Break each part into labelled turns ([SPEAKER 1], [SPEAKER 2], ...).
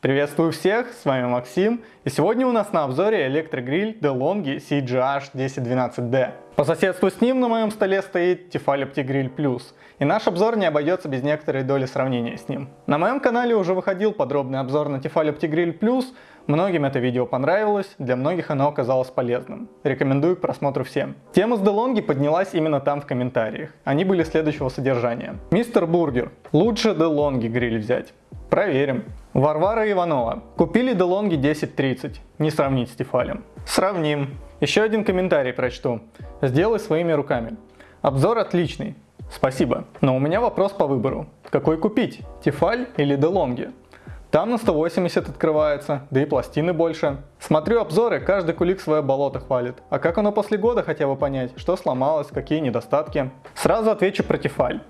[SPEAKER 1] Приветствую всех, с вами Максим, и сегодня у нас на обзоре электрогриль DeLonghi CGH 1012D. По соседству с ним на моем столе стоит Tefal OptiGrill Plus, и наш обзор не обойдется без некоторой доли сравнения с ним. На моем канале уже выходил подробный обзор на Tefal OptiGrill Plus, многим это видео понравилось, для многих оно оказалось полезным. Рекомендую к просмотру всем. Тема с DeLonghi поднялась именно там в комментариях, они были следующего содержания. Мистер Бургер, лучше DeLonghi гриль взять. Проверим. Варвара Иванова. Купили DeLonghi 1030. Не сравнить с Тефалем. Сравним. Еще один комментарий прочту. Сделай своими руками. Обзор отличный. Спасибо. Но у меня вопрос по выбору. Какой купить? Тефаль или DeLonghi? Там на 180 открывается, да и пластины больше. Смотрю обзоры, каждый кулик свое болото хвалит. А как оно после года хотя бы понять, что сломалось, какие недостатки? Сразу отвечу про Тефаль.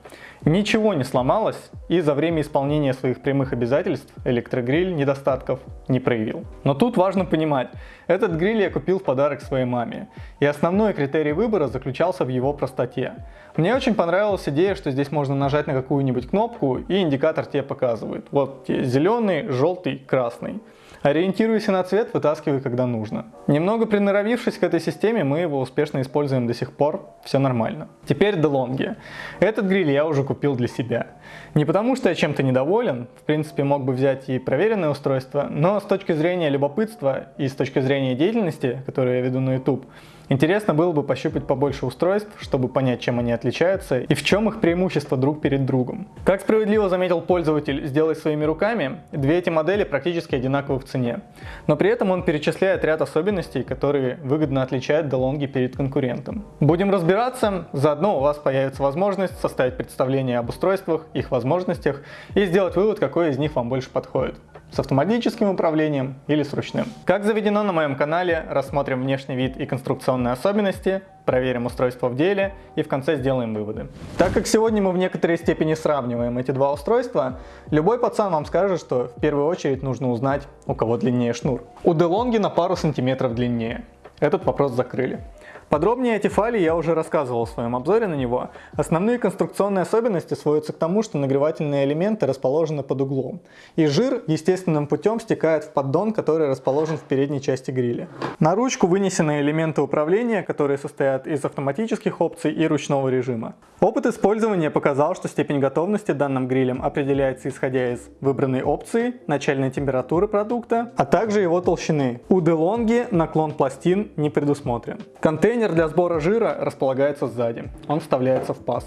[SPEAKER 1] Ничего не сломалось, и за время исполнения своих прямых обязательств электрогриль недостатков не проявил. Но тут важно понимать, этот гриль я купил в подарок своей маме, и основной критерий выбора заключался в его простоте. Мне очень понравилась идея, что здесь можно нажать на какую-нибудь кнопку, и индикатор тебе показывает. Вот зеленый, желтый, красный. Ориентируйся на цвет, вытаскивай, когда нужно. Немного приноровившись к этой системе, мы его успешно используем до сих пор, все нормально. Теперь DeLonghi. Этот гриль я уже купил для себя. Не потому что я чем-то недоволен, в принципе мог бы взять и проверенное устройство, но с точки зрения любопытства и с точки зрения деятельности, которую я веду на YouTube, Интересно было бы пощупать побольше устройств, чтобы понять, чем они отличаются и в чем их преимущество друг перед другом. Как справедливо заметил пользователь «Сделай своими руками», две эти модели практически одинаковы в цене. Но при этом он перечисляет ряд особенностей, которые выгодно отличают DeLonghi перед конкурентом. Будем разбираться, заодно у вас появится возможность составить представление об устройствах, их возможностях и сделать вывод, какой из них вам больше подходит с автоматическим управлением или с ручным. Как заведено на моем канале, рассмотрим внешний вид и конструкционные особенности, проверим устройство в деле и в конце сделаем выводы. Так как сегодня мы в некоторой степени сравниваем эти два устройства, любой пацан вам скажет, что в первую очередь нужно узнать, у кого длиннее шнур. У DeLonghi на пару сантиметров длиннее. Этот вопрос закрыли. Подробнее о Тефале я уже рассказывал в своем обзоре на него. Основные конструкционные особенности сводятся к тому, что нагревательные элементы расположены под углом. И жир естественным путем стекает в поддон, который расположен в передней части гриля. На ручку вынесены элементы управления, которые состоят из автоматических опций и ручного режима. Опыт использования показал, что степень готовности данным грилем определяется исходя из выбранной опции, начальной температуры продукта, а также его толщины. У DeLonghi наклон пластин не предусмотрен. Контейнер Контейнер для сбора жира располагается сзади. Он вставляется в паз.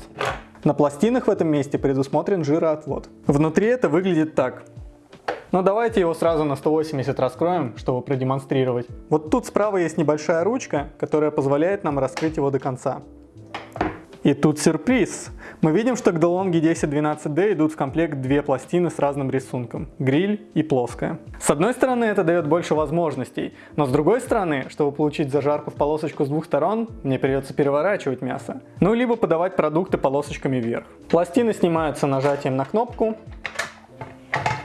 [SPEAKER 1] На пластинах в этом месте предусмотрен жироотвод. Внутри это выглядит так. Но давайте его сразу на 180 раскроем, чтобы продемонстрировать. Вот тут справа есть небольшая ручка, которая позволяет нам раскрыть его до конца. И тут сюрприз! Мы видим, что к DeLonghi 1012D идут в комплект две пластины с разным рисунком – гриль и плоская. С одной стороны это дает больше возможностей, но с другой стороны, чтобы получить зажарку в полосочку с двух сторон, мне придется переворачивать мясо. Ну либо подавать продукты полосочками вверх. Пластины снимаются нажатием на кнопку,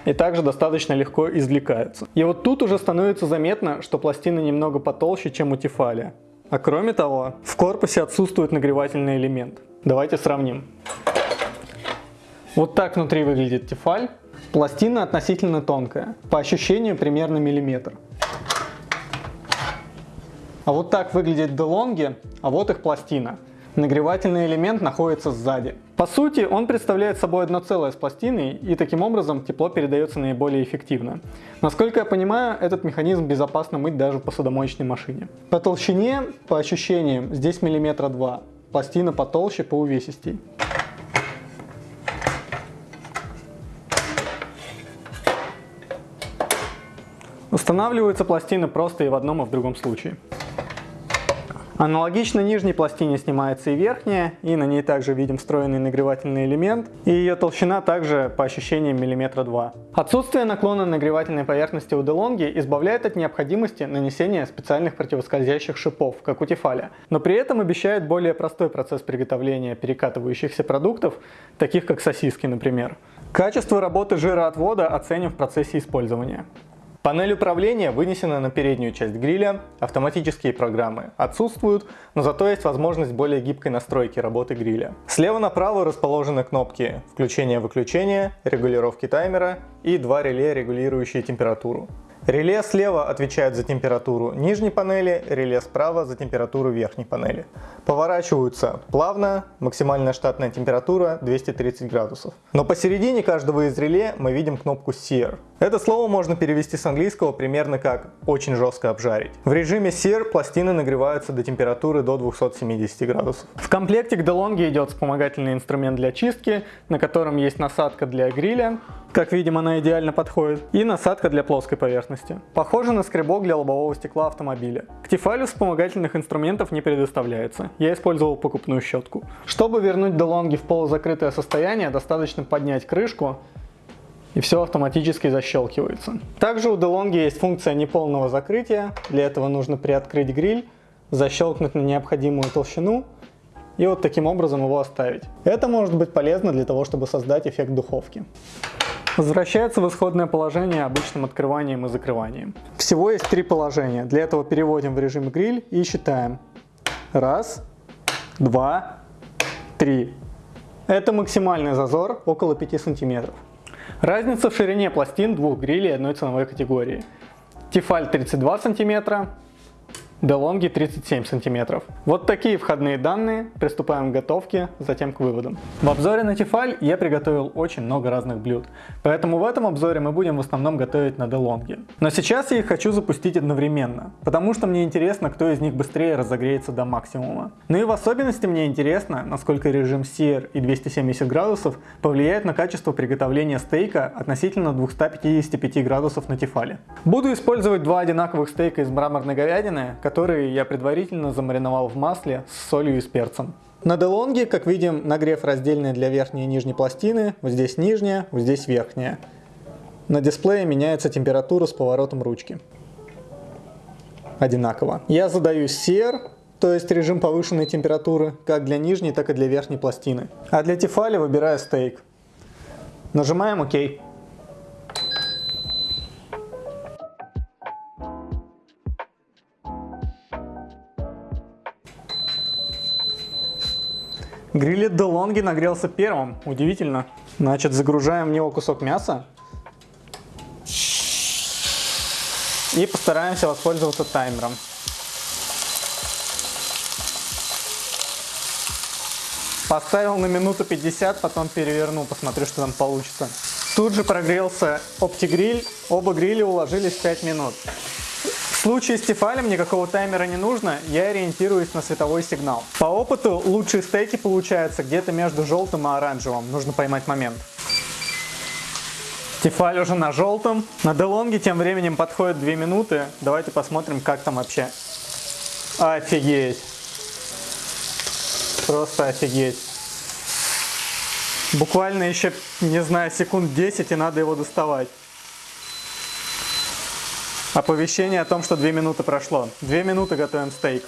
[SPEAKER 1] и также достаточно легко извлекаются. И вот тут уже становится заметно, что пластины немного потолще, чем у Тефали. А кроме того, в корпусе отсутствует нагревательный элемент. Давайте сравним. Вот так внутри выглядит тефаль. Пластина относительно тонкая, по ощущению примерно миллиметр. А вот так выглядит DeLonghi, а вот их пластина. Нагревательный элемент находится сзади. По сути, он представляет собой одно целое с пластиной, и таким образом тепло передается наиболее эффективно. Насколько я понимаю, этот механизм безопасно мыть даже в посудомоечной машине. По толщине, по ощущениям, здесь миллиметра два. Пластина потолще, по увесистей. Устанавливаются пластины просто и в одном, и в другом случае. Аналогично нижней пластине снимается и верхняя, и на ней также видим встроенный нагревательный элемент, и ее толщина также по ощущениям миллиметра два. Отсутствие наклона нагревательной поверхности у DeLonghi избавляет от необходимости нанесения специальных противоскользящих шипов, как у Тефаля, но при этом обещает более простой процесс приготовления перекатывающихся продуктов, таких как сосиски, например. Качество работы жироотвода оценим в процессе использования. Панель управления вынесена на переднюю часть гриля, автоматические программы отсутствуют, но зато есть возможность более гибкой настройки работы гриля. Слева направо расположены кнопки включения-выключения, регулировки таймера и два реле, регулирующие температуру. Реле слева отвечает за температуру нижней панели, реле справа за температуру верхней панели. Поворачиваются плавно, максимальная штатная температура 230 градусов. Но посередине каждого из реле мы видим кнопку Sear. Это слово можно перевести с английского примерно как «очень жестко обжарить». В режиме Sear пластины нагреваются до температуры до 270 градусов. В комплекте к DeLonghi идет вспомогательный инструмент для чистки, на котором есть насадка для гриля, как видим она идеально подходит, и насадка для плоской поверхности. Похоже на скребок для лобового стекла автомобиля. К Тефалю вспомогательных инструментов не предоставляется, я использовал покупную щетку. Чтобы вернуть DeLonghi в полузакрытое состояние, достаточно поднять крышку, и все автоматически защелкивается. Также у DeLonghi есть функция неполного закрытия, для этого нужно приоткрыть гриль, защелкнуть на необходимую толщину и вот таким образом его оставить. Это может быть полезно для того, чтобы создать эффект духовки. Возвращается в исходное положение обычным открыванием и закрыванием. Всего есть три положения. Для этого переводим в режим гриль и считаем. Раз, два, три. Это максимальный зазор около 5 сантиметров. Разница в ширине пластин двух грилей одной ценовой категории. Тефаль 32 сантиметра, DeLonghi 37 сантиметров. Вот такие входные данные, приступаем к готовке, затем к выводам. В обзоре на Тефаль я приготовил очень много разных блюд, поэтому в этом обзоре мы будем в основном готовить на DeLonghi. Но сейчас я их хочу запустить одновременно, потому что мне интересно, кто из них быстрее разогреется до максимума. Ну и в особенности мне интересно, насколько режим Sear и 270 градусов повлияет на качество приготовления стейка относительно 255 градусов на Тефале. Буду использовать два одинаковых стейка из мраморной говядины, которые я предварительно замариновал в масле с солью и с перцем. На Делонге, как видим, нагрев раздельный для верхней и нижней пластины, вот здесь нижняя, вот здесь верхняя. На дисплее меняется температура с поворотом ручки. Одинаково. Я задаю SEER, то есть режим повышенной температуры, как для нижней, так и для верхней пластины. А для Тефали выбираю стейк. Нажимаем ОК. Грилет DeLonghi нагрелся первым, удивительно. Значит, загружаем в него кусок мяса. И постараемся воспользоваться таймером. Поставил на минуту 50, потом переверну, посмотрю, что там получится. Тут же прогрелся оптигриль, оба гриля уложились в 5 минут. В случае с Тефалем никакого таймера не нужно, я ориентируюсь на световой сигнал. По опыту лучшие стейки получаются где-то между желтым и оранжевым, нужно поймать момент. Тефаль уже на желтом. На Делонге тем временем подходит 2 минуты. Давайте посмотрим, как там вообще. Офигеть. Просто офигеть. Буквально еще, не знаю, секунд 10 и надо его доставать. Оповещение о том, что 2 минуты прошло. 2 минуты готовим стейк.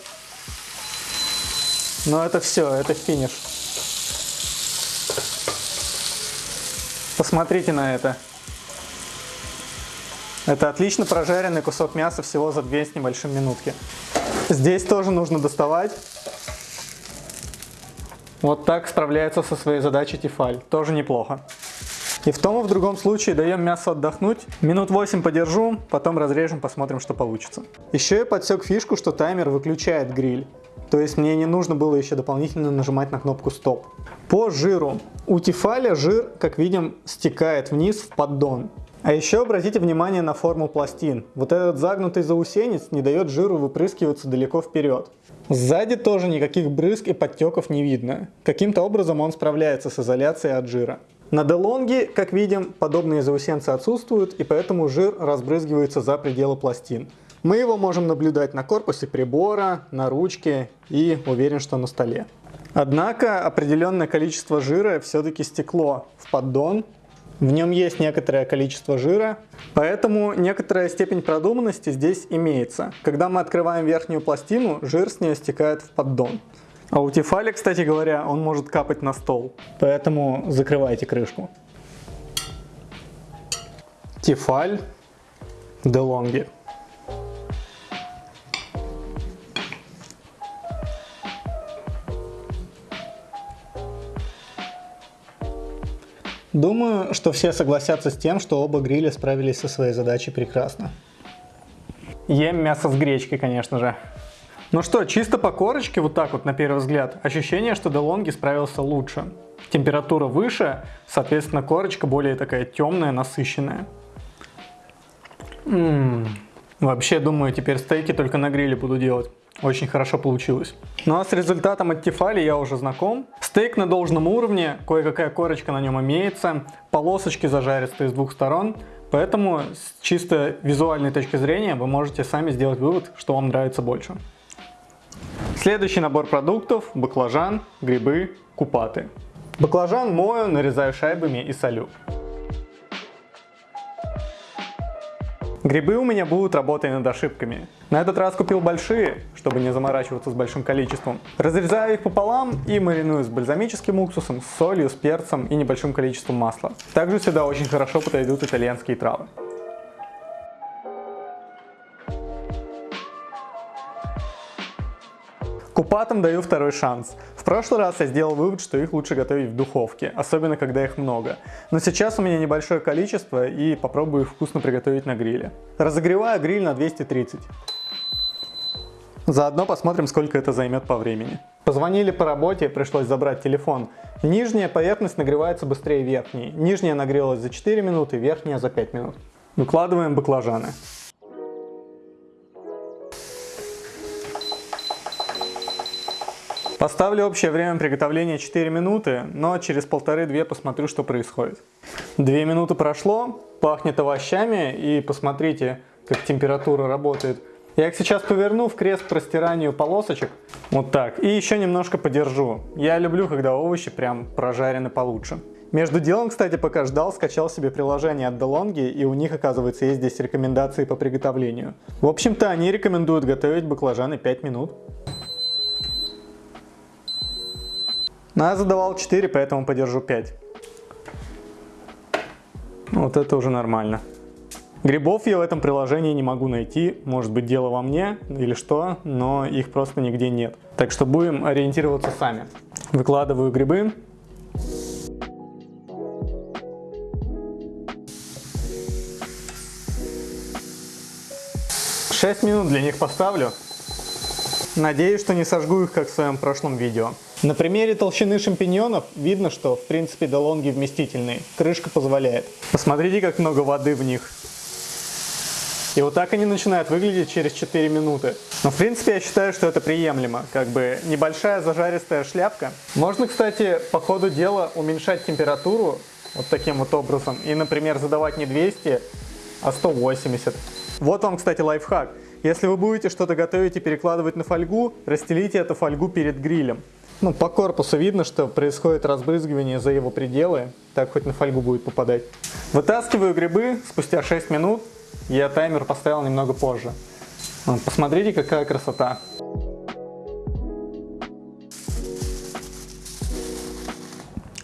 [SPEAKER 1] Но это все, это финиш. Посмотрите на это. Это отлично прожаренный кусок мяса всего за 2 с небольшим минутки. Здесь тоже нужно доставать. Вот так справляется со своей задачей Тефаль. Тоже неплохо. И в том и в другом случае даем мясо отдохнуть. Минут 8 подержу, потом разрежем, посмотрим, что получится. Еще я подсек фишку, что таймер выключает гриль. То есть мне не нужно было еще дополнительно нажимать на кнопку стоп. По жиру. У Тефаля жир, как видим, стекает вниз в поддон. А еще обратите внимание на форму пластин. Вот этот загнутый заусенец не дает жиру выпрыскиваться далеко вперед. Сзади тоже никаких брызг и подтеков не видно. Каким-то образом он справляется с изоляцией от жира. На DeLonghi, как видим, подобные заусенцы отсутствуют, и поэтому жир разбрызгивается за пределы пластин. Мы его можем наблюдать на корпусе прибора, на ручке и уверен, что на столе. Однако определенное количество жира все-таки стекло в поддон. В нем есть некоторое количество жира, поэтому некоторая степень продуманности здесь имеется. Когда мы открываем верхнюю пластину, жир с нее стекает в поддон. А у Тефали, кстати говоря, он может капать на стол. Поэтому закрывайте крышку. Тефаль DeLonghi. Думаю, что все согласятся с тем, что оба гриля справились со своей задачей прекрасно. Ем мясо с гречкой, конечно же. Ну что, чисто по корочке, вот так вот на первый взгляд, ощущение, что DeLonghi справился лучше. Температура выше, соответственно корочка более такая темная, насыщенная. Ммм, вообще думаю, теперь стейки только на гриле буду делать. Очень хорошо получилось. Ну а с результатом от Тефали я уже знаком. Стейк на должном уровне, кое-какая корочка на нем имеется, полосочки зажаристые с двух сторон. Поэтому с чисто визуальной точки зрения вы можете сами сделать вывод, что вам нравится больше. Следующий набор продуктов – баклажан, грибы, купаты. Баклажан мою, нарезаю шайбами и солю. Грибы у меня будут работать над ошибками. На этот раз купил большие, чтобы не заморачиваться с большим количеством. Разрезаю их пополам и мариную с бальзамическим уксусом, с солью, с перцем и небольшим количеством масла. Также сюда очень хорошо подойдут итальянские травы. Купатам даю второй шанс. В прошлый раз я сделал вывод, что их лучше готовить в духовке, особенно когда их много. Но сейчас у меня небольшое количество и попробую их вкусно приготовить на гриле. Разогреваю гриль на 230. Заодно посмотрим, сколько это займет по времени. Позвонили по работе, пришлось забрать телефон. Нижняя поверхность нагревается быстрее верхней. Нижняя нагрелась за 4 минуты, верхняя за 5 минут. Выкладываем баклажаны. Поставлю общее время приготовления 4 минуты, но через полторы-две посмотрю, что происходит. Две минуты прошло, пахнет овощами и посмотрите, как температура работает. Я их сейчас поверну в крест простиранию полосочек, вот так, и еще немножко подержу. Я люблю, когда овощи прям прожарены получше. Между делом, кстати, пока ждал, скачал себе приложение от DeLonghi, и у них, оказывается, есть здесь рекомендации по приготовлению. В общем-то, они рекомендуют готовить баклажаны 5 минут. Но я задавал 4, поэтому подержу 5. Вот это уже нормально. Грибов я в этом приложении не могу найти, может быть дело во мне или что, но их просто нигде нет. Так что будем ориентироваться сами. Выкладываю грибы. Шесть минут для них поставлю. Надеюсь, что не сожгу их, как в своем прошлом видео. На примере толщины шампиньонов видно, что в принципе долонги вместительные, крышка позволяет. Посмотрите, как много воды в них. И вот так они начинают выглядеть через 4 минуты. Но в принципе я считаю, что это приемлемо. Как бы небольшая зажаристая шляпка. Можно, кстати, по ходу дела уменьшать температуру вот таким вот образом. И, например, задавать не 200, а 180. Вот вам, кстати, лайфхак. Если вы будете что-то готовить и перекладывать на фольгу, расстелите эту фольгу перед грилем. Ну, по корпусу видно, что происходит разбрызгивание за его пределы, так хоть на фольгу будет попадать. Вытаскиваю грибы спустя 6 минут, я таймер поставил немного позже. Посмотрите, какая красота.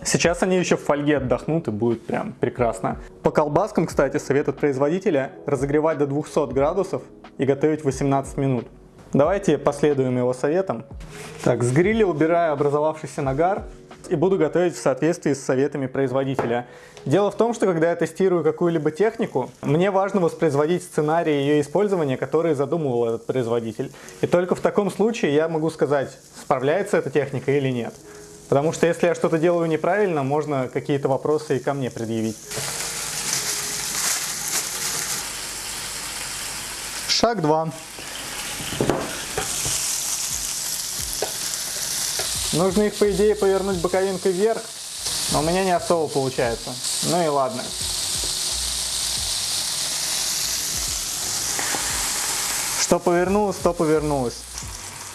[SPEAKER 1] Сейчас они еще в фольге отдохнут и будет прям прекрасно. По колбаскам, кстати, совет от производителя разогревать до 200 градусов и готовить 18 минут. Давайте последуем его советам. Так, с гриля убираю образовавшийся нагар и буду готовить в соответствии с советами производителя. Дело в том, что когда я тестирую какую-либо технику, мне важно воспроизводить сценарий ее использования, который задумывал этот производитель. И только в таком случае я могу сказать, справляется эта техника или нет. Потому что если я что-то делаю неправильно, можно какие-то вопросы и ко мне предъявить. Шаг 2. Нужно их, по идее, повернуть боковинкой вверх, но у меня не особо получается. Ну и ладно. Что повернулось, то повернулось.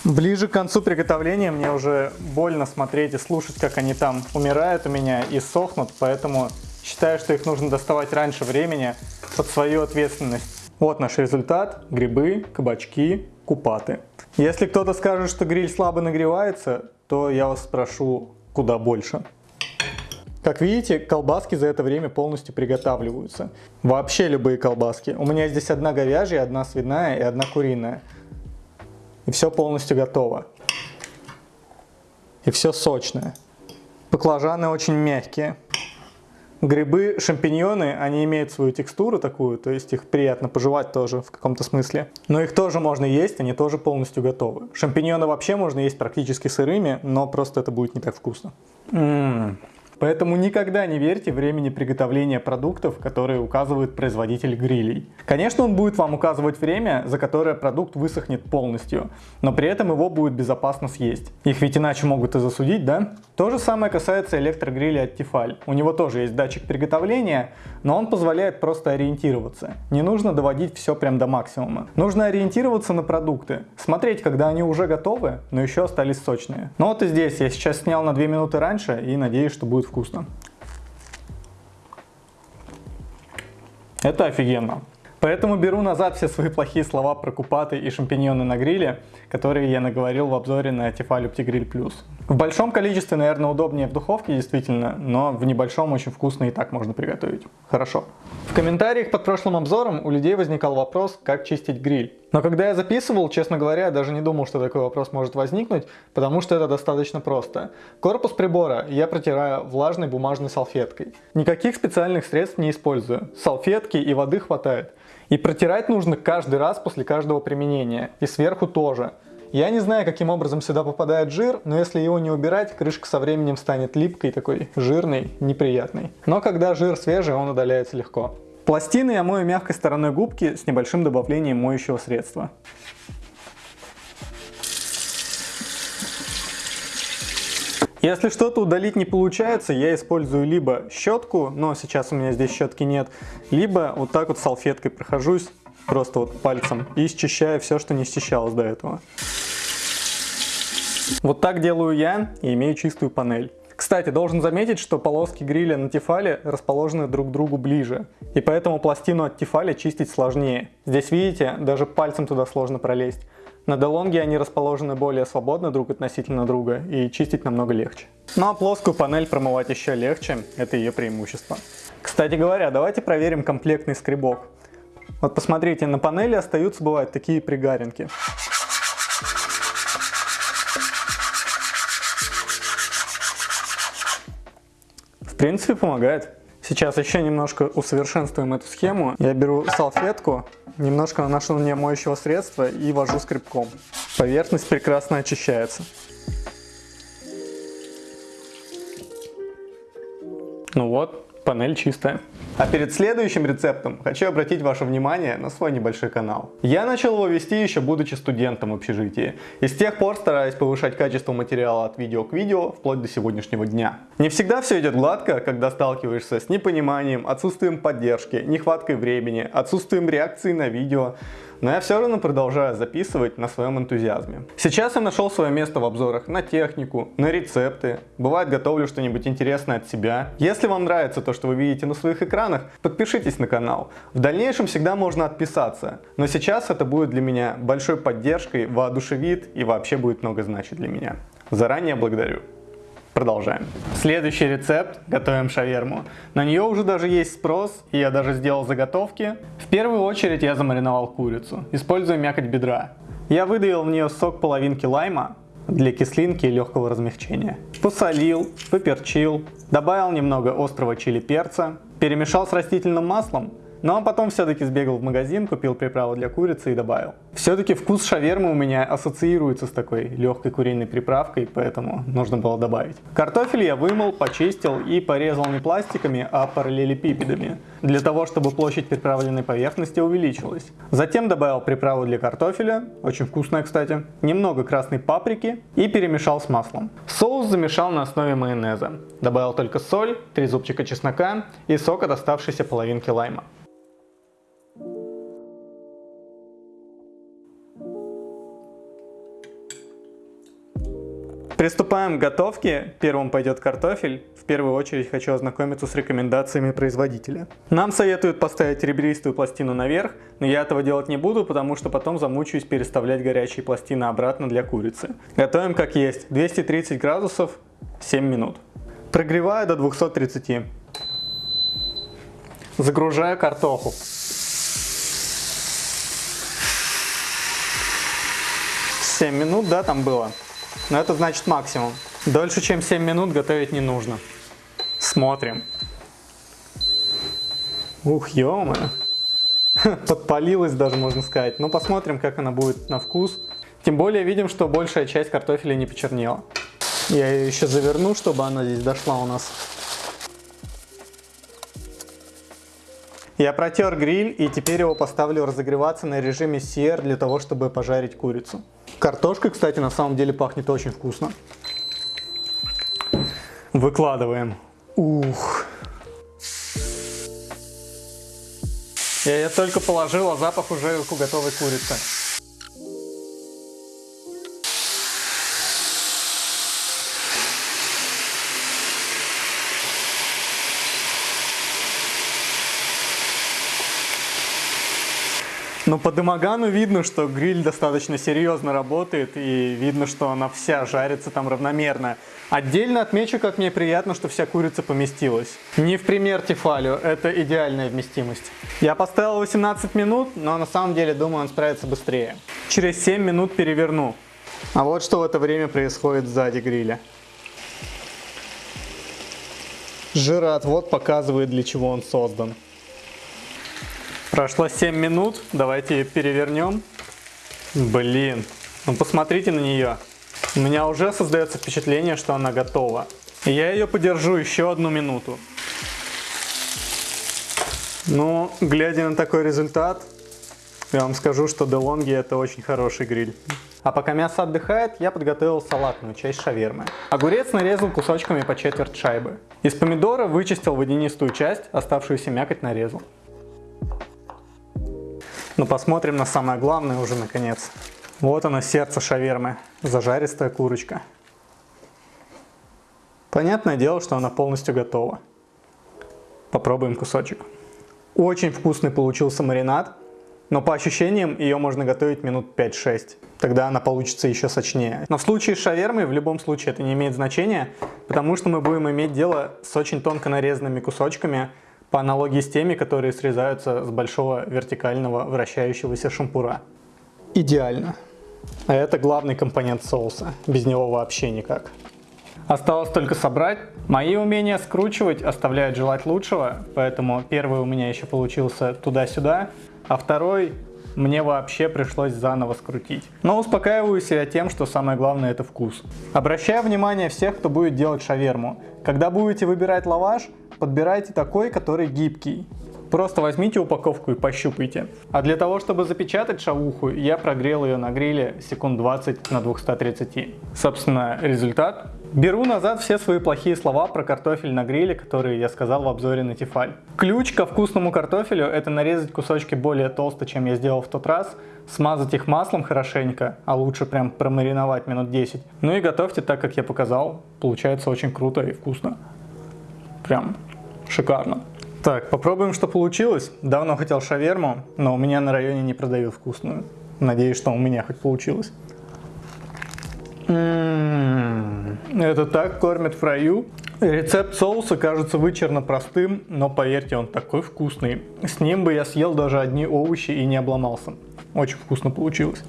[SPEAKER 1] Ближе к концу приготовления мне уже больно смотреть и слушать, как они там умирают у меня и сохнут, поэтому считаю, что их нужно доставать раньше времени под свою ответственность. Вот наш результат. Грибы, кабачки, купаты. Если кто-то скажет, что гриль слабо нагревается, то я вас спрошу куда больше. Как видите, колбаски за это время полностью приготавливаются. Вообще любые колбаски. У меня здесь одна говяжья, одна свиная и одна куриная. Все полностью готово. И все сочное. Баклажаны очень мягкие. Грибы, шампиньоны, они имеют свою текстуру такую, то есть их приятно пожевать тоже в каком-то смысле. Но их тоже можно есть, они тоже полностью готовы. Шампиньоны вообще можно есть практически сырыми, но просто это будет не так вкусно. М -м -м. Поэтому никогда не верьте времени приготовления продуктов, которые указывает производитель грилей. Конечно, он будет вам указывать время, за которое продукт высохнет полностью, но при этом его будет безопасно съесть. Их ведь иначе могут и засудить, да? То же самое касается электрогриля от Tefal. У него тоже есть датчик приготовления, но он позволяет просто ориентироваться. Не нужно доводить все прям до максимума. Нужно ориентироваться на продукты, смотреть, когда они уже готовы, но еще остались сочные. Ну вот и здесь я сейчас снял на 2 минуты раньше и надеюсь, что будет вкусно. Это офигенно. Поэтому беру назад все свои плохие слова про купаты и шампиньоны на гриле, которые я наговорил в обзоре на Tefal Grill Plus. В большом количестве, наверное, удобнее в духовке, действительно, но в небольшом очень вкусно и так можно приготовить. Хорошо. В комментариях под прошлым обзором у людей возникал вопрос, как чистить гриль. Но когда я записывал, честно говоря, я даже не думал, что такой вопрос может возникнуть, потому что это достаточно просто. Корпус прибора я протираю влажной бумажной салфеткой. Никаких специальных средств не использую. Салфетки и воды хватает. И протирать нужно каждый раз после каждого применения. И сверху тоже. Я не знаю, каким образом сюда попадает жир, но если его не убирать, крышка со временем станет липкой, такой жирной, неприятной. Но когда жир свежий, он удаляется легко. Пластины я мою мягкой стороной губки с небольшим добавлением моющего средства. Если что-то удалить не получается, я использую либо щетку, но сейчас у меня здесь щетки нет, либо вот так вот салфеткой прохожусь просто вот пальцем и счищаю все, что не счищалось до этого. Вот так делаю я и имею чистую панель. Кстати, должен заметить, что полоски гриля на Тефале расположены друг к другу ближе, и поэтому пластину от Тефаля чистить сложнее. Здесь видите, даже пальцем туда сложно пролезть. На Делонге они расположены более свободно друг относительно друга, и чистить намного легче. Ну а плоскую панель промывать еще легче, это ее преимущество. Кстати говоря, давайте проверим комплектный скребок. Вот посмотрите, на панели остаются, бывают, такие пригаринки. Принципе, помогает. Сейчас еще немножко усовершенствуем эту схему. Я беру салфетку, немножко наношу на нее моющего средства и вожу скребком. Поверхность прекрасно очищается. Ну вот, панель чистая. А перед следующим рецептом хочу обратить ваше внимание на свой небольшой канал. Я начал его вести еще будучи студентом в общежитии, и с тех пор стараюсь повышать качество материала от видео к видео вплоть до сегодняшнего дня. Не всегда все идет гладко, когда сталкиваешься с непониманием, отсутствием поддержки, нехваткой времени, отсутствием реакции на видео, но я все равно продолжаю записывать на своем энтузиазме. Сейчас я нашел свое место в обзорах на технику, на рецепты, бывает готовлю что-нибудь интересное от себя. Если вам нравится то, что вы видите на своих экранах, подпишитесь на канал. В дальнейшем всегда можно отписаться, но сейчас это будет для меня большой поддержкой, воодушевит и вообще будет много значить для меня. Заранее благодарю. Продолжаем. Следующий рецепт. Готовим шаверму. На нее уже даже есть спрос, и я даже сделал заготовки. В первую очередь я замариновал курицу, используя мякоть бедра. Я выдавил в нее сок половинки лайма для кислинки и легкого размягчения. Посолил, поперчил, добавил немного острого чили перца, перемешал с растительным маслом но потом все-таки сбегал в магазин, купил приправу для курицы и добавил. Все-таки вкус шавермы у меня ассоциируется с такой легкой куриной приправкой, поэтому нужно было добавить. Картофель я вымыл, почистил и порезал не пластиками, а параллелепипедами, для того, чтобы площадь приправленной поверхности увеличилась. Затем добавил приправу для картофеля, очень вкусная, кстати, немного красной паприки и перемешал с маслом. Соус замешал на основе майонеза. Добавил только соль, 3 зубчика чеснока и сок от оставшейся половинки лайма. Приступаем к готовке. Первым пойдет картофель. В первую очередь хочу ознакомиться с рекомендациями производителя. Нам советуют поставить ребристую пластину наверх, но я этого делать не буду, потому что потом замучаюсь переставлять горячие пластины обратно для курицы. Готовим как есть. 230 градусов 7 минут. Прогреваю до 230. Загружаю картоху. 7 минут, да, там было? Но это значит максимум. Дольше, чем 7 минут готовить не нужно. Смотрим. Ух, ё Подпалилась даже, можно сказать. Но посмотрим, как она будет на вкус. Тем более видим, что большая часть картофеля не почернела. Я ее еще заверну, чтобы она здесь дошла у нас. Я протер гриль и теперь его поставлю разогреваться на режиме CR для того, чтобы пожарить курицу. Картошка, кстати, на самом деле пахнет очень вкусно. Выкладываем. Ух. Я ее только положил, а запах уже у готовой курицы. Но по дымогану видно, что гриль достаточно серьезно работает и видно, что она вся жарится там равномерно. Отдельно отмечу, как мне приятно, что вся курица поместилась. Не в пример Тефалю, это идеальная вместимость. Я поставил 18 минут, но на самом деле думаю он справится быстрее. Через 7 минут переверну. А вот что в это время происходит сзади гриля. Жироотвод показывает, для чего он создан. Прошло 7 минут, давайте перевернем. Блин, ну посмотрите на нее. У меня уже создается впечатление, что она готова. И я ее подержу еще одну минуту. Ну, глядя на такой результат, я вам скажу, что DeLonghi это очень хороший гриль. А пока мясо отдыхает, я подготовил салатную часть шавермы. Огурец нарезал кусочками по четверть шайбы. Из помидора вычистил водянистую часть, оставшуюся мякоть нарезал. Ну посмотрим на самое главное уже наконец. Вот оно сердце шавермы, зажаристая курочка. Понятное дело, что она полностью готова. Попробуем кусочек. Очень вкусный получился маринад, но по ощущениям ее можно готовить минут 5-6. Тогда она получится еще сочнее. Но в случае с шавермой в любом случае это не имеет значения, потому что мы будем иметь дело с очень тонко нарезанными кусочками, по аналогии с теми, которые срезаются с большого вертикального вращающегося шампура. Идеально. А это главный компонент соуса, без него вообще никак. Осталось только собрать. Мои умения скручивать оставляют желать лучшего, поэтому первый у меня еще получился туда-сюда, а второй мне вообще пришлось заново скрутить. Но успокаиваю себя тем, что самое главное это вкус. Обращаю внимание всех, кто будет делать шаверму. Когда будете выбирать лаваш, подбирайте такой, который гибкий. Просто возьмите упаковку и пощупайте. А для того, чтобы запечатать шавуху, я прогрел ее на гриле секунд 20 на 230. Собственно, результат. Беру назад все свои плохие слова про картофель на гриле, которые я сказал в обзоре на Тефаль. Ключ ко вкусному картофелю это нарезать кусочки более толсто, чем я сделал в тот раз, смазать их маслом хорошенько, а лучше прям промариновать минут 10. Ну и готовьте так, как я показал. Получается очень круто и вкусно. Прям Шикарно. Так, попробуем, что получилось. Давно хотел шаверму, но у меня на районе не продают вкусную. Надеюсь, что у меня хоть получилось. М-м-м, это так кормят в раю. Рецепт соуса кажется вычерно простым, но поверьте, он такой вкусный. С ним бы я съел даже одни овощи и не обломался. Очень вкусно получилось.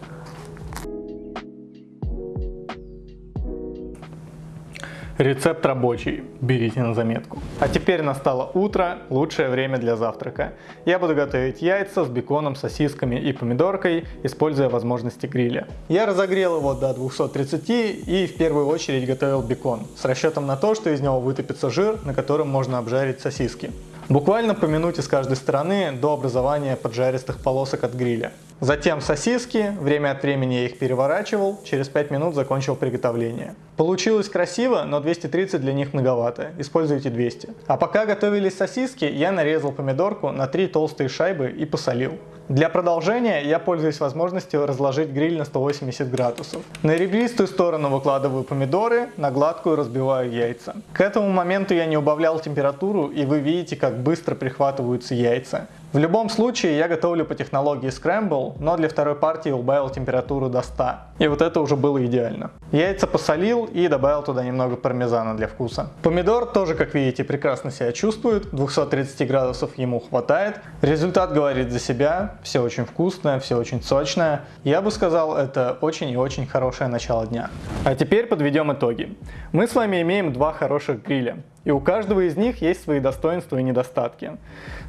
[SPEAKER 1] Рецепт рабочий, берите на заметку. А теперь настало утро, лучшее время для завтрака. Я буду готовить яйца с беконом, сосисками и помидоркой, используя возможности гриля. Я разогрел его до 230 и в первую очередь готовил бекон, с расчетом на то, что из него вытопится жир, на котором можно обжарить сосиски. Буквально по минуте с каждой стороны до образования поджаристых полосок от гриля. Затем сосиски, время от времени я их переворачивал, через 5 минут закончил приготовление. Получилось красиво, но 230 для них многовато, используйте 200. А пока готовились сосиски, я нарезал помидорку на 3 толстые шайбы и посолил. Для продолжения я пользуюсь возможностью разложить гриль на 180 градусов. На ребристую сторону выкладываю помидоры, на гладкую разбиваю яйца. К этому моменту я не убавлял температуру и вы видите, как быстро прихватываются яйца. В любом случае я готовлю по технологии Scramble, но для второй партии убавил температуру до 100. И вот это уже было идеально. Яйца посолил и добавил туда немного пармезана для вкуса. Помидор тоже, как видите, прекрасно себя чувствует, 230 градусов ему хватает. Результат говорит за себя, все очень вкусное, все очень сочное. Я бы сказал, это очень и очень хорошее начало дня. А теперь подведем итоги. Мы с вами имеем два хороших гриля. И у каждого из них есть свои достоинства и недостатки.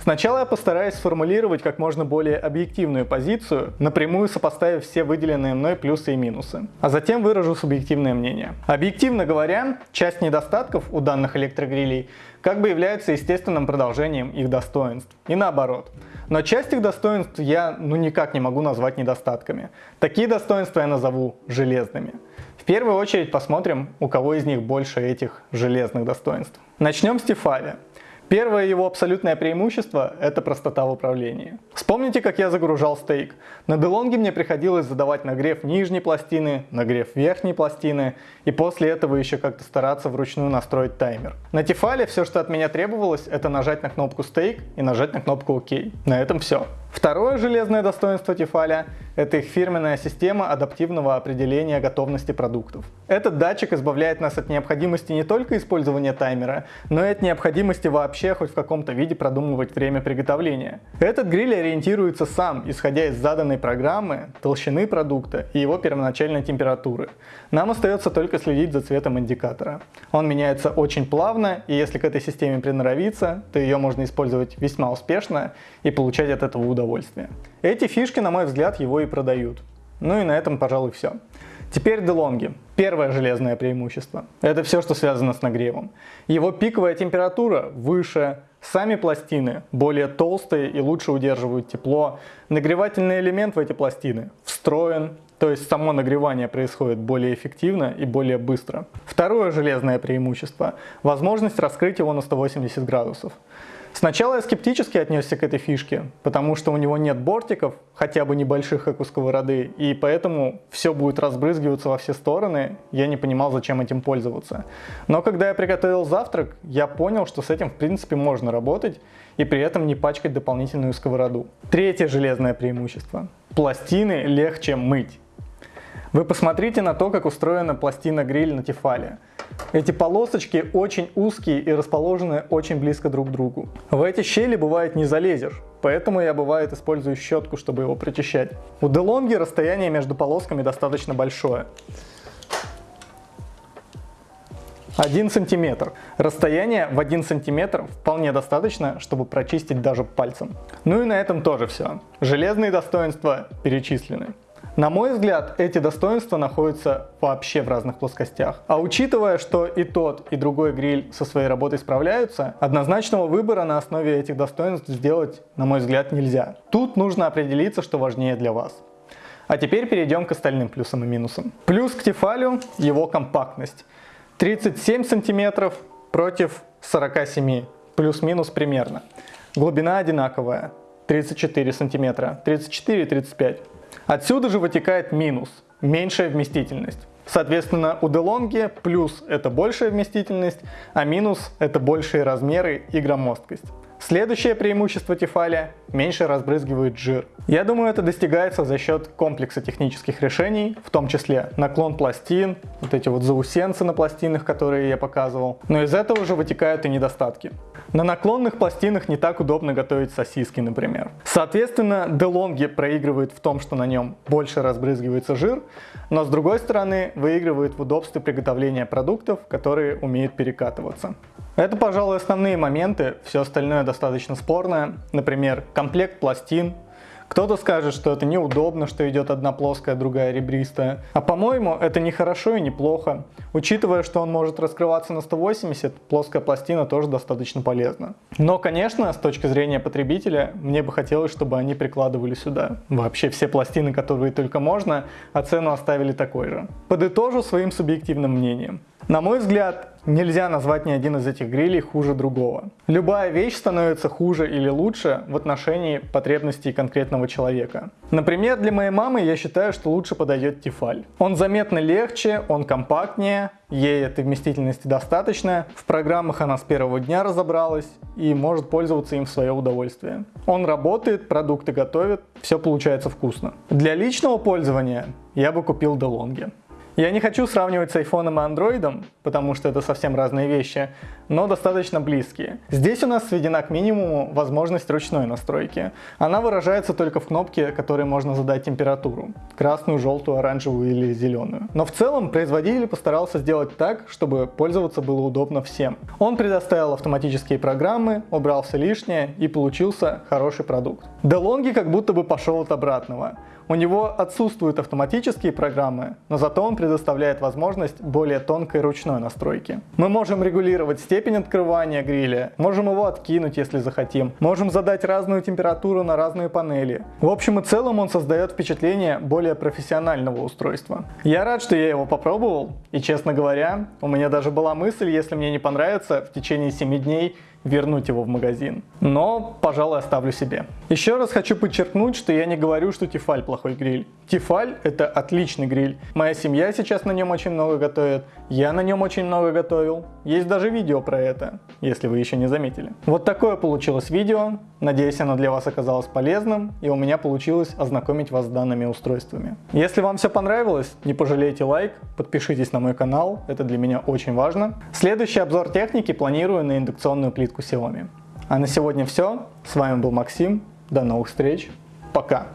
[SPEAKER 1] Сначала я постараюсь сформулировать как можно более объективную позицию, напрямую сопоставив все выделенные мной плюсы и минусы. А затем выражу субъективное мнение. Объективно говоря, часть недостатков у данных электрогрилей как бы является естественным продолжением их достоинств. И наоборот. Но часть их достоинств я ну никак не могу назвать недостатками. Такие достоинства я назову железными. В первую очередь посмотрим, у кого из них больше этих железных достоинств. Начнем с Тефали. Первое его абсолютное преимущество – это простота в управлении. Вспомните, как я загружал стейк. На Делонге мне приходилось задавать нагрев нижней пластины, нагрев верхней пластины, и после этого еще как-то стараться вручную настроить таймер. На Тефале все, что от меня требовалось, это нажать на кнопку стейк и нажать на кнопку ОК. На этом все. Второе железное достоинство Тефаля – это их фирменная система адаптивного определения готовности продуктов. Этот датчик избавляет нас от необходимости не только использования таймера, но и от необходимости вообще хоть в каком-то виде продумывать время приготовления. Этот гриль ориентируется сам, исходя из заданной программы, толщины продукта и его первоначальной температуры. Нам остается только следить за цветом индикатора. Он меняется очень плавно, и если к этой системе приноровиться, то ее можно использовать весьма успешно и получать от этого удовольствие удовольствие. Эти фишки, на мой взгляд, его и продают. Ну и на этом, пожалуй, все. Теперь DeLonghi. Первое железное преимущество. Это все, что связано с нагревом. Его пиковая температура выше, сами пластины более толстые и лучше удерживают тепло. Нагревательный элемент в эти пластины встроен, то есть само нагревание происходит более эффективно и более быстро. Второе железное преимущество – возможность раскрыть его на 180 градусов. Сначала я скептически отнесся к этой фишке, потому что у него нет бортиков, хотя бы небольших, как у сковороды, и поэтому все будет разбрызгиваться во все стороны, я не понимал, зачем этим пользоваться. Но когда я приготовил завтрак, я понял, что с этим в принципе можно работать, и при этом не пачкать дополнительную сковороду. Третье железное преимущество. Пластины легче мыть. Вы посмотрите на то, как устроена пластина гриль на Тефале. Эти полосочки очень узкие и расположены очень близко друг к другу. В эти щели бывает не залезешь, поэтому я бывает использую щетку, чтобы его прочищать. У DeLonghi расстояние между полосками достаточно большое. 1 сантиметр. Расстояние в 1 сантиметр вполне достаточно, чтобы прочистить даже пальцем. Ну и на этом тоже все. Железные достоинства перечислены. На мой взгляд, эти достоинства находятся вообще в разных плоскостях. А учитывая, что и тот, и другой гриль со своей работой справляются, однозначного выбора на основе этих достоинств сделать, на мой взгляд, нельзя. Тут нужно определиться, что важнее для вас. А теперь перейдем к остальным плюсам и минусам. Плюс к Тефалю его компактность. 37 сантиметров против 47, плюс-минус примерно. Глубина одинаковая, 34 сантиметра, 34 и 35. Отсюда же вытекает минус, меньшая вместительность. Соответственно, у DeLonghi плюс это большая вместительность, а минус это большие размеры и громоздкость. Следующее преимущество Тефали – меньше разбрызгивает жир. Я думаю, это достигается за счет комплекса технических решений, в том числе наклон пластин, вот эти вот заусенцы на пластинах, которые я показывал. Но из этого уже вытекают и недостатки. На наклонных пластинах не так удобно готовить сосиски, например. Соответственно, DeLonghi проигрывает в том, что на нем больше разбрызгивается жир, но с другой стороны выигрывает в удобстве приготовления продуктов, которые умеют перекатываться. Это, пожалуй, основные моменты, все остальное достаточно спорное. Например, комплект пластин. Кто-то скажет, что это неудобно, что идет одна плоская, другая ребристая. А по-моему, это не хорошо и не плохо. Учитывая, что он может раскрываться на 180, плоская пластина тоже достаточно полезна. Но, конечно, с точки зрения потребителя, мне бы хотелось, чтобы они прикладывали сюда. Вообще все пластины, которые только можно, а цену оставили такой же. Подытожу своим субъективным мнением. На мой взгляд, нельзя назвать ни один из этих грилей хуже другого. Любая вещь становится хуже или лучше в отношении потребностей конкретного человека. Например, для моей мамы я считаю, что лучше подойдет Тефаль. Он заметно легче, он компактнее, ей этой вместительности достаточно, в программах она с первого дня разобралась и может пользоваться им в свое удовольствие. Он работает, продукты готовит, все получается вкусно. Для личного пользования я бы купил DeLonghi. Я не хочу сравнивать с айфоном и андроидом, потому что это совсем разные вещи, но достаточно близкие. Здесь у нас сведена к минимуму возможность ручной настройки. Она выражается только в кнопке, которой можно задать температуру. Красную, желтую, оранжевую или зеленую. Но в целом производитель постарался сделать так, чтобы пользоваться было удобно всем. Он предоставил автоматические программы, убрал все лишнее и получился хороший продукт. DeLonghi как будто бы пошел от обратного. У него отсутствуют автоматические программы, но зато он предоставляет возможность более тонкой ручной настройки. Мы можем регулировать степень открывания гриля, можем его откинуть, если захотим, можем задать разную температуру на разные панели. В общем и целом он создает впечатление более профессионального устройства. Я рад, что я его попробовал, и честно говоря, у меня даже была мысль, если мне не понравится, в течение 7 дней вернуть его в магазин. Но, пожалуй, оставлю себе. Еще раз хочу подчеркнуть, что я не говорю, что Тефаль плохой гриль. Тефаль это отличный гриль. Моя семья сейчас на нем очень много готовит. Я на нем очень много готовил. Есть даже видео про это, если вы еще не заметили. Вот такое получилось видео. Надеюсь, оно для вас оказалось полезным, и у меня получилось ознакомить вас с данными устройствами. Если вам все понравилось, не пожалейте лайк, подпишитесь на мой канал, это для меня очень важно. Следующий обзор техники планирую на индукционную плитку Xiaomi. А на сегодня все. С вами был Максим. До новых встреч. Пока.